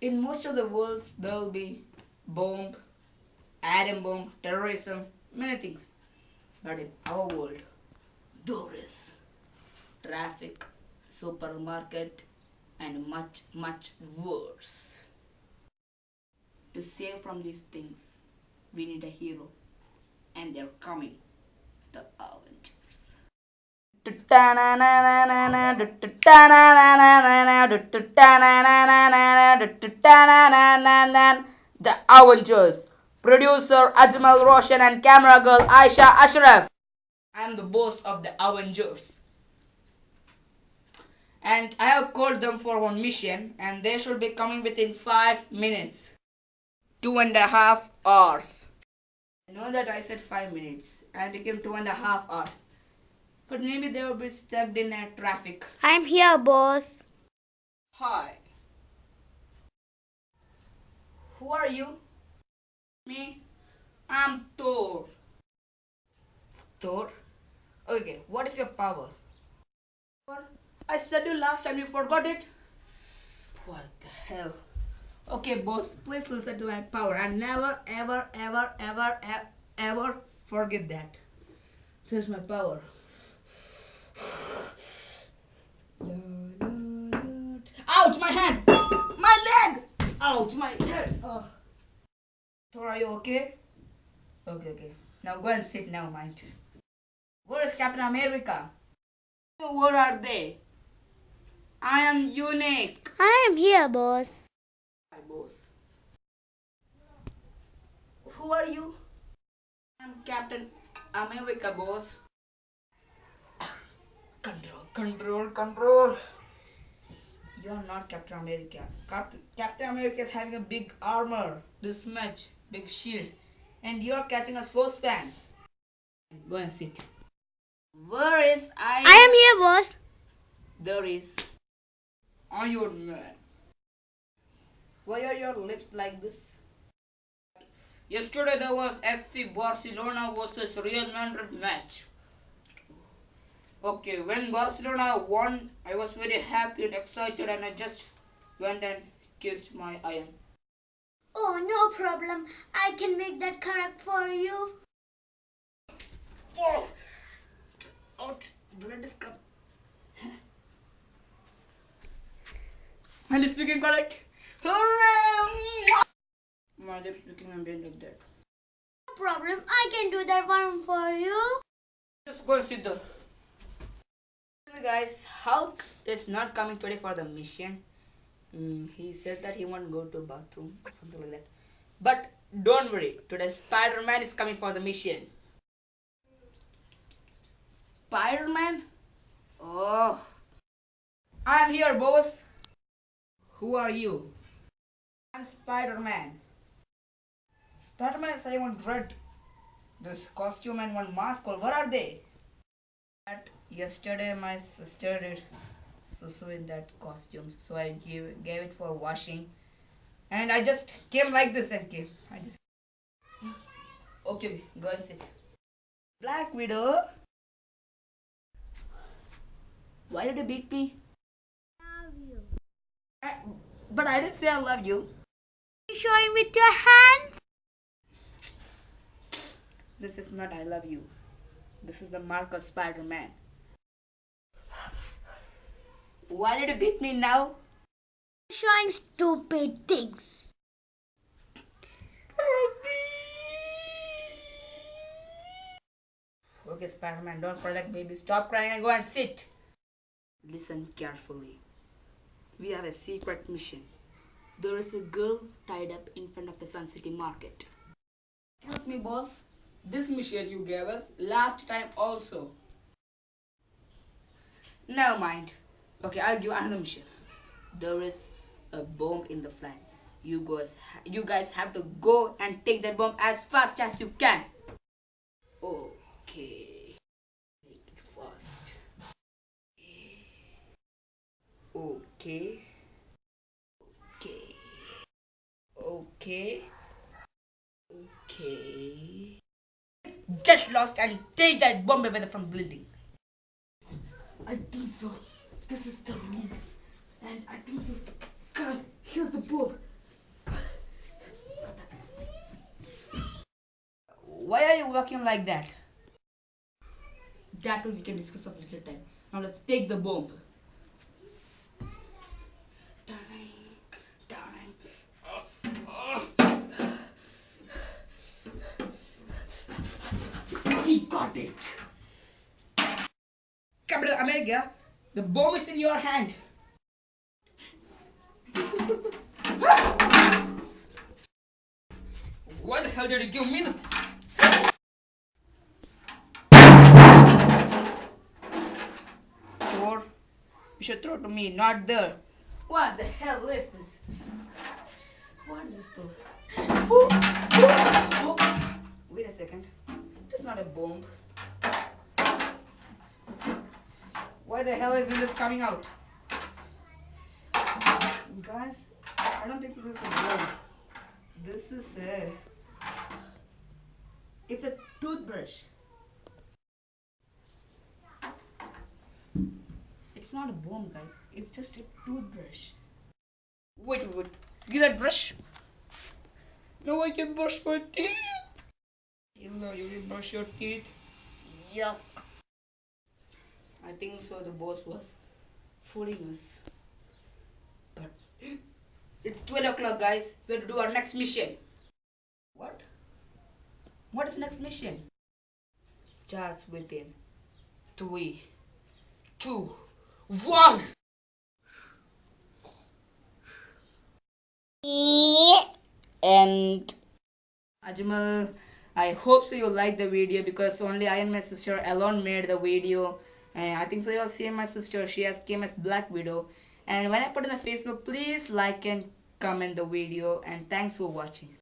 In most of the worlds, there will be bomb, atom bomb, terrorism, many things. But in our world, there is traffic, supermarket, and much, much worse. To save from these things, we need a hero, and they're coming the Avengers. The Avengers. Producer Ajmal Roshan and camera girl Aisha Ashraf. I am the boss of the Avengers. And I have called them for one mission, and they should be coming within five minutes. Two and a half hours. I know that I said five minutes and it became two and a half hours. But maybe they will be stuck in a traffic. I'm here, boss. Hi. Who are you? Me? I'm Thor. Thor? Okay, what is your power? I said you last time, you forgot it? What the hell? Okay, boss, please listen to my power and never, ever, ever, ever, ever, ever forget that. This is my power. Ouch, my hand! My leg! Ouch, my head! Oh. Thor, are you okay? Okay, okay. Now go and sit now, mind. Where is Captain America? Where are they? I am unique. I am here, boss. Hi, boss. Who are you? I'm Captain America, boss. Control, control, control. You're not Captain America. Cap- Captain America is having a big armor, this much, big shield, and you're catching a saucepan. Go and sit. Where is I? I am here, boss. There is Iron Man. Why are your lips like this? Yesterday there was FC Barcelona versus Real Madrid match. Okay, when Barcelona won, I was very happy and excited, and I just went and kissed my iron. Oh, no problem. I can make that correct for you. Oh, out, blood is coming. My lips became correct. Hooray! My lips became bent like that. No problem. I can do that one for you. Just go and sit there. Guys, Hulk is not coming today for the mission. Mm, he said that he won't go to bathroom, something like that. But don't worry, today Spider-Man is coming for the mission. Spider-Man? Oh, I'm here, boss. Who are you? I'm Spider-Man. Spider-Man is having one red, this costume and one mask. Or where are they? That yesterday my sister did susu in that costume, so I gave gave it for washing, and I just came like this and came. I just okay, go and sit. Black Widow. Why did you beat me? Love you. I, but I didn't say I love you. You showing with your hands? This is not I love you. This is the mark of Spider-Man. Why did you beat me now? Showing stupid things. Okay, Spider-Man, don't cry like baby. Stop crying and go and sit. Listen carefully. We have a secret mission. There is a girl tied up in front of the Sun City Market. Excuse me, boss. This mission you gave us last time also. Never mind. Okay, I'll give another mission. There is a bomb in the flat. You guys, you guys have to go and take that bomb as fast as you can. Okay. get lost and take that bomb away from building. I think so. This is the room. And I think so. Guys, here's the bomb. Why are you walking like that? That we can discuss a little time. Now let's take the bomb. Captain America, the bomb is in your hand. Why the hell did you give me this? Thor, you should throw to me, not there. What the hell is this? What is this Thor? Oh, oh, oh. Wait a second. It's not a bomb. Why the hell isn't this coming out? Guys, I don't think this is bomb. This is a. It's a toothbrush. It's not a bomb, guys. It's just a toothbrush. Wait, wait, wait. Give that brush. Now I can brush my teeth. You know, you will brush your teeth. Yuck. I think so. The boss was fooling us. But it's 12 o'clock, guys. We have to do our next mission. What? What is next mission? Starts within three, two, one. And Ajmal, I hope so you like the video because only I and my sister alone made the video. And I think so you'll see my sister. She has came as Black Widow. And when I put in the Facebook, please like and comment the video. And thanks for watching.